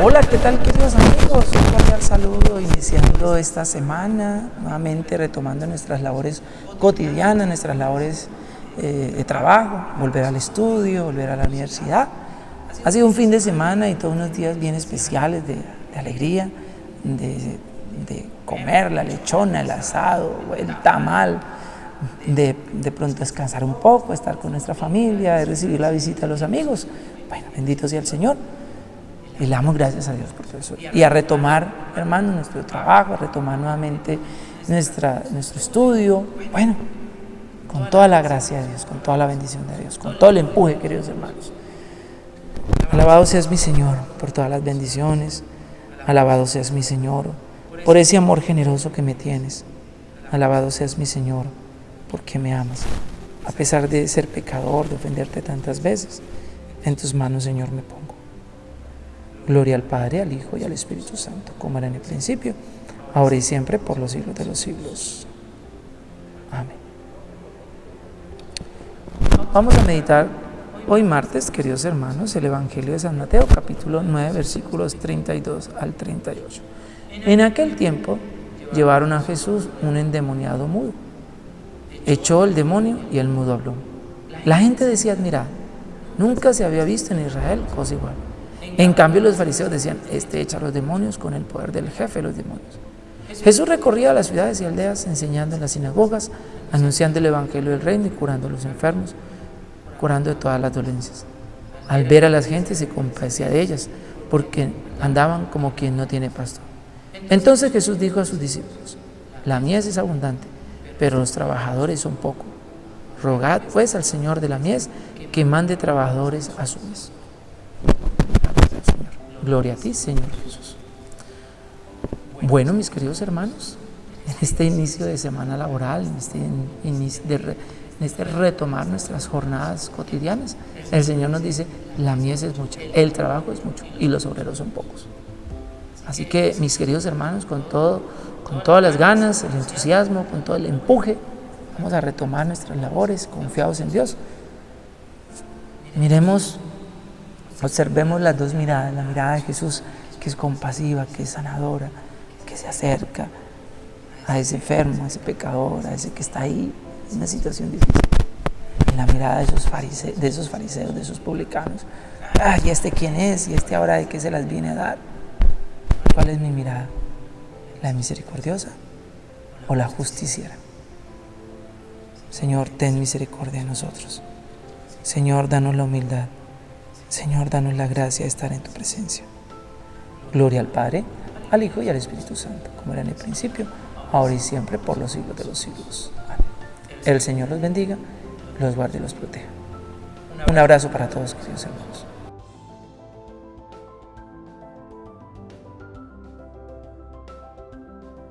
Hola, ¿qué tal queridos amigos? Un cordial saludo iniciando esta semana, nuevamente retomando nuestras labores cotidianas, nuestras labores eh, de trabajo, volver al estudio, volver a la universidad. Ha sido un fin de semana y todos unos días bien especiales de, alegría, de, comer la lechona, el asado, el tamal, de, de pronto descansar un poco, estar con nuestra familia, de recibir la visita de los amigos. Bueno, bendito sea el Señor. Y le damos gracias a Dios por todo eso. Y a retomar, hermanos, nuestro trabajo, a retomar nuevamente nuestra, nuestro estudio. Bueno, con toda la gracia de Dios, con toda la bendición de Dios, con todo el empuje, queridos hermanos. Alabado seas mi Señor por todas las bendiciones. Alabado seas mi Señor por ese amor generoso que me tienes. Alabado seas mi Señor porque me amas. A pesar de ser pecador, de ofenderte tantas veces, en tus manos, Señor, me pongo. Gloria al Padre, al Hijo y al Espíritu Santo, como era en el principio, ahora y siempre, por los siglos de los siglos. Amén. Vamos a meditar hoy martes, queridos hermanos, el Evangelio de San Mateo, capítulo 9, versículos 32 al 38. En aquel tiempo llevaron a Jesús un endemoniado mudo. Echó el demonio y el mudo habló. La gente decía, mira, nunca se había visto en Israel cosa igual. En cambio los fariseos decían, este echa a los demonios con el poder del jefe de los demonios. Jesús recorría las ciudades y aldeas enseñando en las sinagogas, anunciando el evangelio del reino y curando a los enfermos, curando de todas las dolencias. Al ver a las gentes se compadecía de ellas, porque andaban como quien no tiene pastor. Entonces Jesús dijo a sus discípulos, la mies es abundante, pero los trabajadores son pocos. Rogad pues al Señor de la mies que mande trabajadores a su mies. Gloria a ti, Señor Jesús. Bueno, mis queridos hermanos, en este inicio de semana laboral, en este, inicio de, este retomar nuestras jornadas cotidianas, el Señor nos dice, la mies es mucha, el trabajo es mucho y los obreros son pocos. Así que, mis queridos hermanos, con, todo, con todas las ganas, el entusiasmo, con todo el empuje, vamos a retomar nuestras labores confiados en Dios. Miremos Observemos las dos miradas, la mirada de Jesús que es compasiva, que es sanadora, que se acerca a ese enfermo, a ese pecador, a ese que está ahí en una situación difícil. La mirada de esos, fariseos, de esos fariseos, de esos publicanos. Ah, ¿y este quién es? ¿Y este ahora de qué se las viene a dar? ¿Cuál es mi mirada? ¿La misericordiosa o la justiciera? Señor, ten misericordia de nosotros. Señor, danos la humildad. Señor, danos la gracia de estar en tu presencia. Gloria al Padre, al Hijo y al Espíritu Santo, como era en el principio, ahora y siempre, por los siglos de los siglos. Amén. El Señor los bendiga, los guarde y los proteja. Un abrazo para todos, queridos hermanos.